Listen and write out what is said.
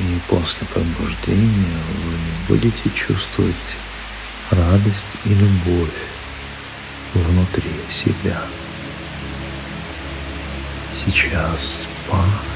И после пробуждения вы будете чувствовать радость и любовь внутри себя. Сейчас спать